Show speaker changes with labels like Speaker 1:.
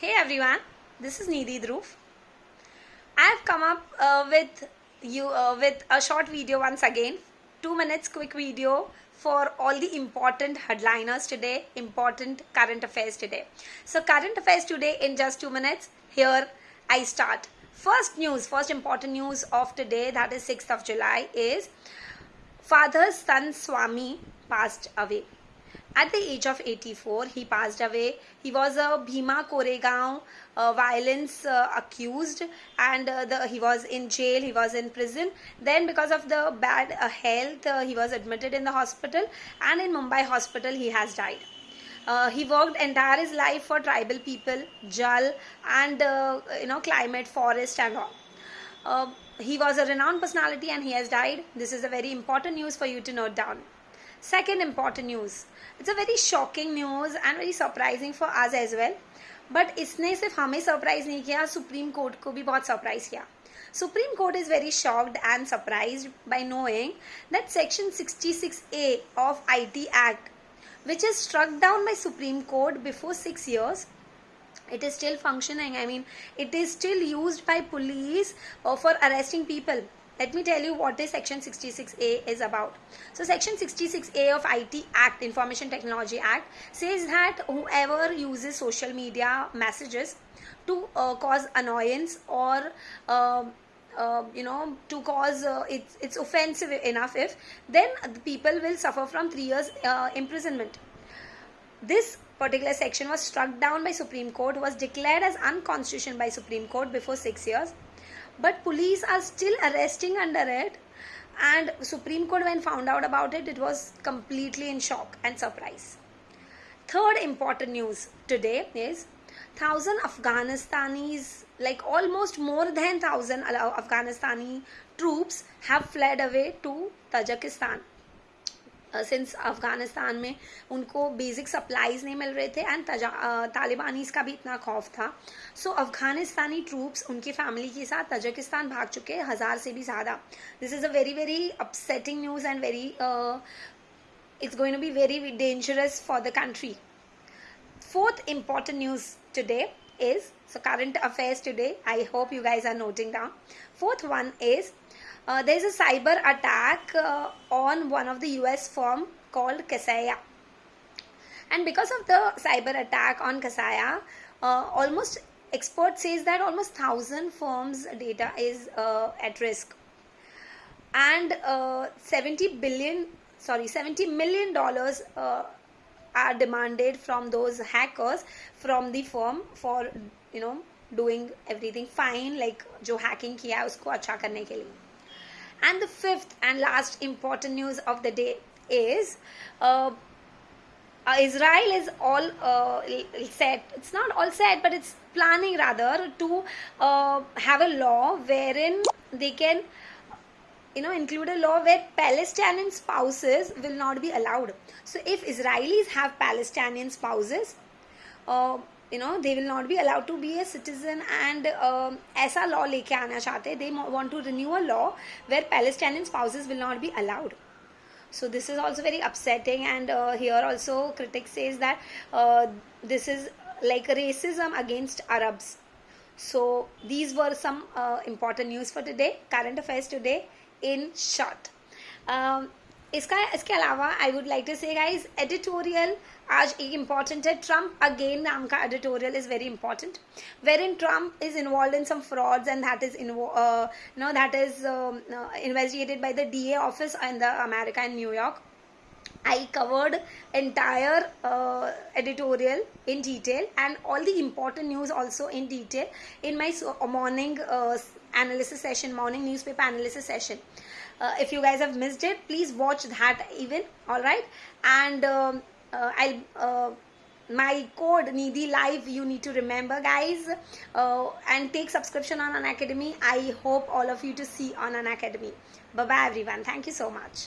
Speaker 1: Hey everyone, this is Nidhi Dhruv. I have come up uh, with you uh, with a short video once again, two minutes quick video for all the important headliners today, important current affairs today. So current affairs today in just two minutes. Here I start. First news, first important news of today, that is 6th of July, is father Stan Swamy passed away. At the age of 84, he passed away. He was a Bhima Koregaon uh, violence uh, accused and uh, the, he was in jail, he was in prison. Then because of the bad uh, health, uh, he was admitted in the hospital and in Mumbai hospital he has died. Uh, he worked entire his life for tribal people, Jal and you know climate, forest and all. he was a renowned personality and he has died. This is a very important news for you to note down. Second important news. It's a very shocking news and very surprising for us as well. But इसने सिर्फ हमें surprise नहीं किया supreme court को भी बहुत surprise किया supreme court is very shocked and surprise by knowing that section 66A of IT Act, which is struck down by Supreme Court before six years, it is still functioning. I mean, it is still used by police uh, for arresting people let me tell you what this section 66a is about. So section 66a of IT act information technology act says that whoever uses social media messages to uh, cause annoyance or uh, uh, you know to cause uh, it's it's offensive enough if then the people will suffer from 3 years uh, imprisonment. This particular section was struck down by supreme court was declared as unconstitutional by supreme court before 6 years but police are still arresting under it. And supreme court when found out about it it was completely in shock and surprise. Third important news today is thousand afghanistanis like almost more than thousand afghanistani troops have fled away to tajikistan since Afghanistan में उनको basic supplies नहीं मिल रहे थे and तालिबानीज का भी इतना खौफ था। सो so, अफ़गानिस्तानी ट्रूप्स उनकी फैमिली के साथ तजाकिस्तान भाग चुके हैं हज़ार से भी ज़्यादा। This is a very very upsetting news and very it's going to be very dangerous for the country fourth important news today is so current affairs today i hope you guys are noting down. Fourth one is uh, there is a cyber attack uh, on one of the US firm called Kaseya. And because of the cyber attack on Kaseya, uh, almost expert says that almost thousand firms data is uh, at risk. And uh, 70 billion, sorry, 70 million dollars uh, are demanded from those hackers from the firm for you know doing everything fine like जो hacking किया उसको अच्छा करने के लिए and the fifth and last important news of the day is uh, uh, Israel is all uh, set. It's not all set, but it's planning rather to uh, have a law wherein they can, you know, include a law where Palestinian spouses will not be allowed. So if Israelis have Palestinian spouses, uh, you know they will not be allowed to be a citizen and uh, ऐसा law लेके आना चाहते they want to renew a law where Palestinian spouses will not be allowed so this is also very upsetting and uh, here also critics says that uh, this is like racism against Arabs so these were some uh, important news for today current affairs today in short um, इसका इसके अलावा I would like to say guys editorial आज एक important है Trump again नाम का editorial is very important where in Trump is involve in some frauds and that is no that is investigated by the D A office in the America in New York I covered entire uh, editorial in detail and all the important news also in detail in my morning uh, analysis session, morning newspaper analysis session. Uh, if you guys have missed it, please watch that even. All right, and um, uh, I'll. Uh, my code Nidhi Live you need to remember guys uh, and take subscription on Unacademy I hope all of you to see on Unacademy Bye bye everyone. Thank you so much.